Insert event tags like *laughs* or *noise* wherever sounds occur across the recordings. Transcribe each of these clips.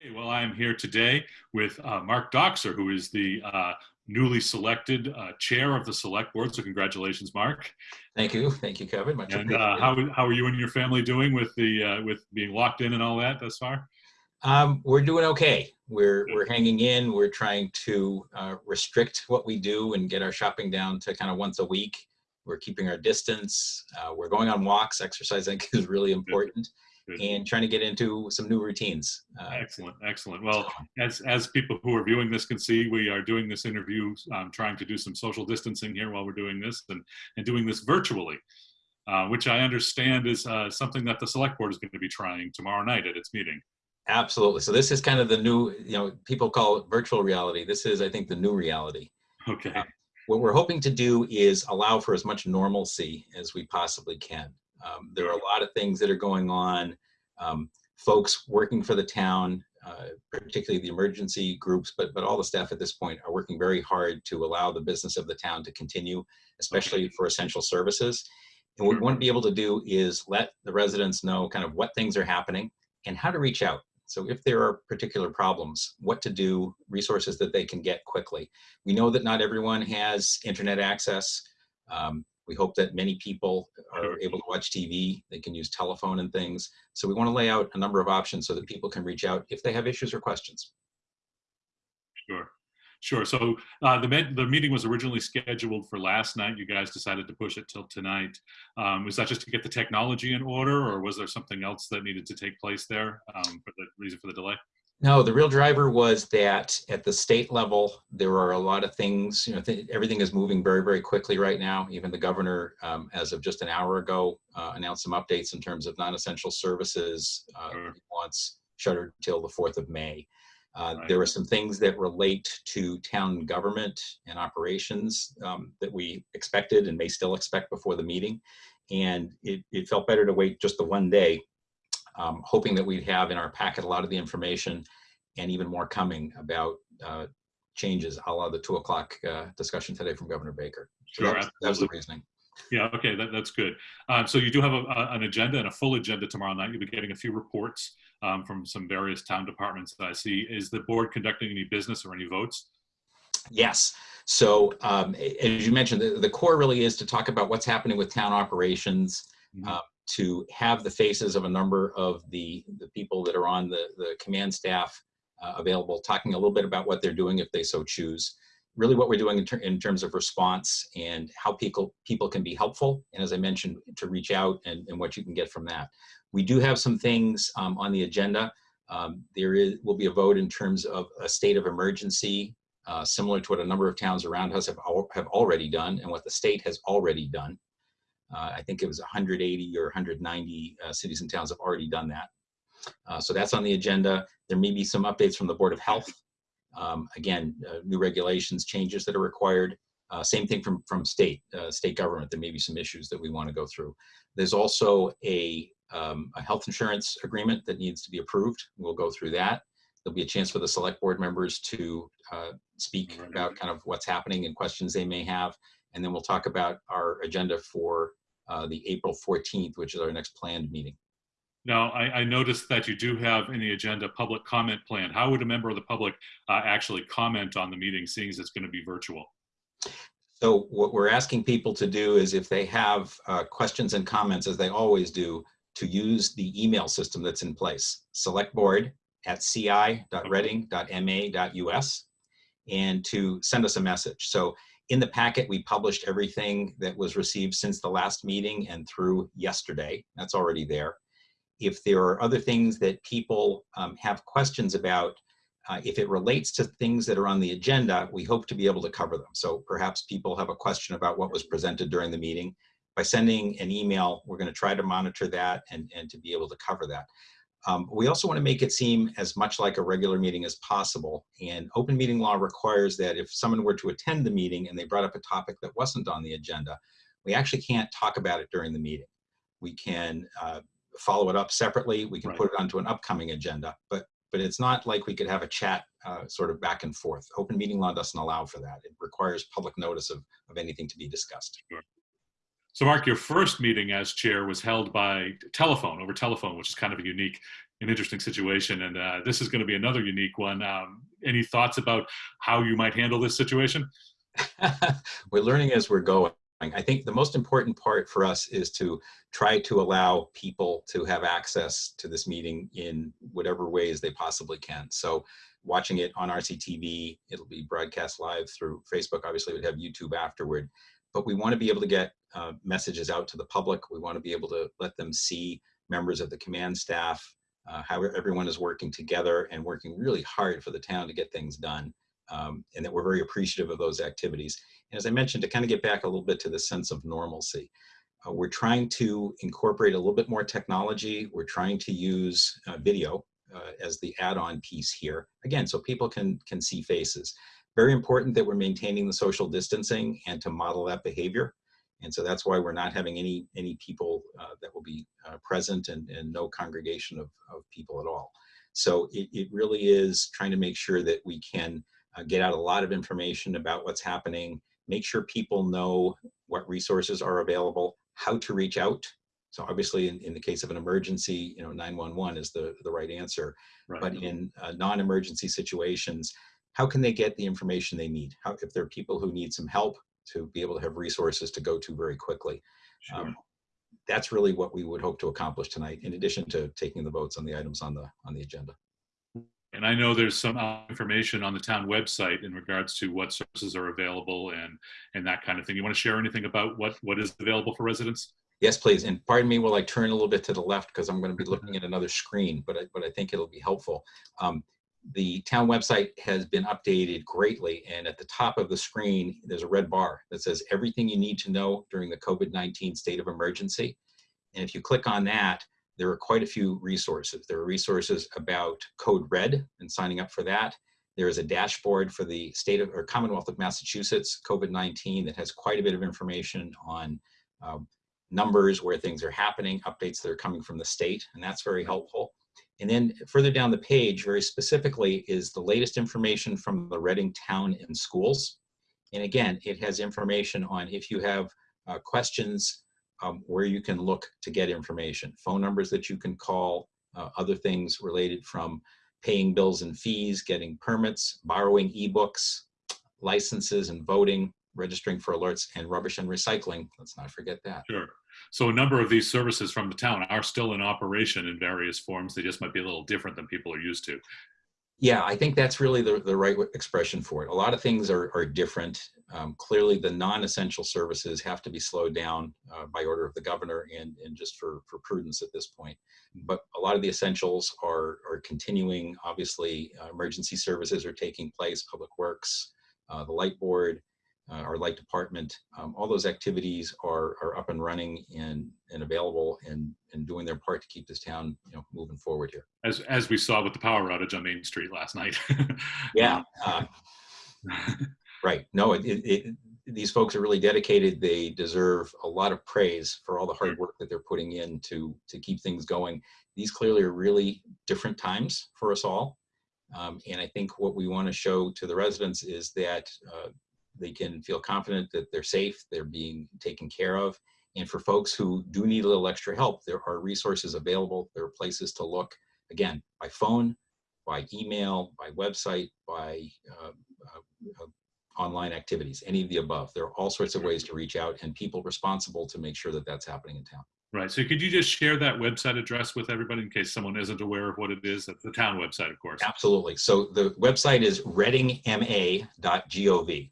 Hey, well, I am here today with uh, Mark Dockser, who is the uh, newly selected uh, chair of the select board. So congratulations, Mark. Thank you. Thank you, Kevin. Much And uh, how, how are you and your family doing with the uh, with being locked in and all that thus far? Um, we're doing okay. We're, we're hanging in. We're trying to uh, restrict what we do and get our shopping down to kind of once a week. We're keeping our distance. Uh, we're going on walks. Exercise, I think, is really important. Good. And trying to get into some new routines. Uh, Excellent, excellent. Well, as as people who are viewing this can see, we are doing this interview, um, trying to do some social distancing here while we're doing this, and and doing this virtually, uh, which I understand is uh, something that the select board is going to be trying tomorrow night at its meeting. absolutely. So this is kind of the new, you know, people call it virtual reality. This is, I think, the new reality. Okay. What we're hoping to do is allow for as much normalcy as we possibly can. Um, there are a lot of things that are going on. Um, folks working for the town, uh, particularly the emergency groups, but but all the staff at this point are working very hard to allow the business of the town to continue, especially for essential services. And what we want to be able to do is let the residents know kind of what things are happening and how to reach out. So if there are particular problems, what to do, resources that they can get quickly. We know that not everyone has internet access. Um, we hope that many people are able to watch TV. They can use telephone and things. So we want to lay out a number of options so that people can reach out if they have issues or questions. Sure, sure. So uh, the med- the meeting was originally scheduled for last night. You guys decided to push it till tonight. Um, was that just to get the technology in order, or was there something else that needed to take place there um, for the reason for the delay? No, the real driver was that at the state level, there are a lot of things, you know, th everything is moving very, very quickly right now. Even the governor, um, as of just an hour ago, uh, announced some updates in terms of non-essential services. Uh, Sure. he wants shuttered till the 4th of May. Uh, Right. There are some things that relate to town government and operations um, that we expected and may still expect before the meeting. And it, it felt better to wait just the one day um, hoping that we'd have in our packet a lot of the information and even more coming about uh, changes a la the two o'clock uh, discussion today from Governor Baker. So Sure, that, was- the reasoning. Yeah, okay, that, that's good. Um, so you do have a, a- an agenda and a full agenda tomorrow night. You'll be getting a few reports um, from some various town departments that I see. Is the board conducting any business or any votes? Yes. So um, as you mentioned, the, the core really is to talk about what's happening with town operations, Mhm. uh, to have the faces of a number of the, the people that are on the, the command staff uh, available, talking a little bit about what they're doing if they so choose. Really what we're doing in, ter in terms of response and how people, people can be helpful. And as I mentioned, to reach out and, and what you can get from that. We do have some things um, on the agenda. Um, there is, will be a vote in terms of a state of emergency uh, similar to what a number of towns around us have, al- have already done and what the state has already done. Uh, I think it was 180 or 190 uh, cities and towns have already done that. Uh, so that's on the agenda. There may be some updates from the Board of Health. Um, again, uh, new regulations, changes that are required. Uh, same thing from, from state, uh, state government. There may be some issues that we want to go through. There's also a, um, a health insurance agreement that needs to be approved. We'll go through that. There'll be a chance for the select board members to speak about kind of what's happening and questions they may have. And then we'll talk about our agenda for uh, the April 14th, which is our next planned meeting. Now, I, I noticed that you do have in the agenda public comment plan. How would a member of the public uh, actually comment on the meeting, seeing as it's going to be virtual? So what we're asking people to do is if they have uh, questions and comments, as they always do, to use the email system that's in place. Select board at ci.reading.ma.us and to send us a message. So in the packet, we published everything that was received since the last meeting and through yesterday. That's already there. If there are other things that people um, have questions about, uh, if it relates to things that are on the agenda, we hope to be able to cover them. So perhaps people have a question about what was presented during the meeting. By sending an email, we're going to try to monitor that and, and to be able to cover that. Um, we also want to make it seem as much like a regular meeting as possible. And open meeting law requires that if someone were to attend the meeting and they brought up a topic that wasn't on the agenda, we actually can't talk about it during the meeting. We can uh, follow it up separately. We can Right. put it onto an upcoming agenda, but but it's not like we could have a chat uh, sort of back and forth. Open meeting law doesn't allow for that. It requires public notice of, of anything to be discussed. So, Mark, your first meeting as chair was held by telephone, over telephone, which is kind of a unique and interesting situation. And uh, this is going to be another unique one. Um, any thoughts about how you might handle this situation? *laughs* we're learning as we're going. I think the most important part for us is to try to allow people to have access to this meeting in whatever ways they possibly can. So watching it on RCTV, it'll be broadcast live through Facebook. Obviously, we'd have YouTube afterward. But we want to be able to get uh, messages out to the public. We want to be able to let them see members of the command staff, uh, how everyone is working together and working really hard for the town to get things done. Um, and that we're very appreciative of those activities. And as I mentioned, to kind of get back a little bit to the sense of normalcy, uh, we're trying to incorporate a little bit more technology. We're trying to use uh, video uh, as the add-on piece here. Again, so people can, can see faces. Very important that we're maintaining the social distancing and to model that behavior. And so that's why we're not having any, any people uh, that will be uh, present and, and no congregation of, of people at all. So it, it really is trying to make sure that we can uh, get out a lot of information about what's happening, make sure people know what resources are available, how to reach out. So obviously in, in the case of an emergency, you know, 911 is the, the right answer. Right. But in uh, non-emergency situations, how can they get the information they need? How, if there are people who need some help to be able to have resources to go to very quickly. Sure. Um, that's really what we would hope to accomplish tonight, in addition to taking the votes on the items on the on the agenda. And I know there's some information on the town website in regards to what services are available and and that kind of thing. You want to share anything about what what is available for residents? Yes, please. And pardon me while I turn a little bit to the left because I'm going to be looking at another screen, but I, but I think it'll be helpful. Um, the town website has been updated greatly and at the top of the screen there's a red bar that says everything you need to know during the COVID-19 state of emergency. And if you click on that there are quite a few resources. There are resources about code red and signing up for that. There is a dashboard for the state of or Commonwealth of Massachusetts COVID-19 that has quite a bit of information on um, numbers where things are happening updates that are coming from the state and that's very helpful and then further down the page, very specifically, is the latest information from the Reading town and schools. And again, it has information on if you have uh, questions, um, where you can look to get information, phone numbers that you can call, uh, other things related from paying bills and fees, getting permits, borrowing ebooks, licenses and voting, registering for alerts, and rubbish and recycling. Let's not forget that. Sure. So a number of these services from the town are still in operation in various forms. They just might be a little different than people are used to. Yeah, I think that's really the, the right expression for it. A lot of things are, are different. Um, clearly, the non-essential services have to be slowed down uh, by order of the governor and, and just for, for prudence at this point. But a lot of the essentials are, are continuing. Obviously, uh, emergency services are taking place, public works, uh, the light board, uh, our light department, um, all those activities are, are up and running and, and available and, and doing their part to keep this town you know, moving forward here. As, as we saw with the power outage on Main Street last night. *laughs* yeah. Uh, right. No, it, it, it, these folks are really dedicated. They deserve a lot of praise for all the hard work that they're putting in to, to keep things going. These clearly are really different times for us all. Um, and I think what we want to show to the residents is that uh, they can feel confident that they're safe, they're being taken care of. And for folks who do need a little extra help, there are resources available. There are places to look, again, by phone, by email, by website, by uh, uh, uh, online activities, any of the above. There are all sorts of ways to reach out and people responsible to make sure that that's happening in town. Right. So could you just share that website address with everybody in case someone isn't aware of what it is? That's the town website, of course. Absolutely. So the website is readingma.gov.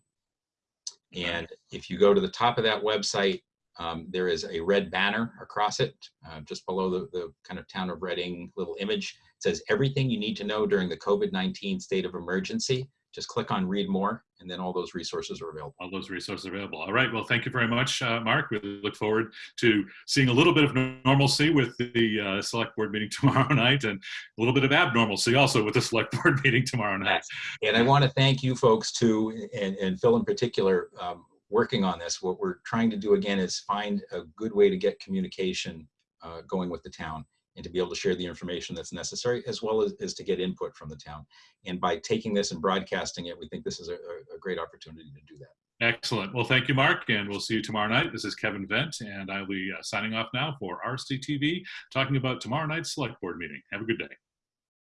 And if you go to the top of that website, um, there is a red banner across it, uh, just below the, the kind of town of Reading little image. It says everything you need to know during the COVID-19 state of emergency just click on read more and then all those resources are available. All those resources are available. All right. Well, thank you very much, uh, Mark. We look forward to seeing a little bit of normalcy with the uh, select board meeting *laughs* tomorrow night and a little bit of abnormalcy also with the select *laughs* board meeting tomorrow night. And I want to thank you folks too, and, and Phil in particular, um, working on this. What we're trying to do again is find a good way to get communication uh, going with the town and to be able to share the information that's necessary, as well as, as to get input from the town. And by taking this and broadcasting it, we think this is a, a great opportunity to do that. Excellent. Well, thank you, Mark, and we'll see you tomorrow night. This is Kevin Vent, and I'll be uh, signing off now for RCTV, talking about tomorrow night's select board meeting. Have a good day.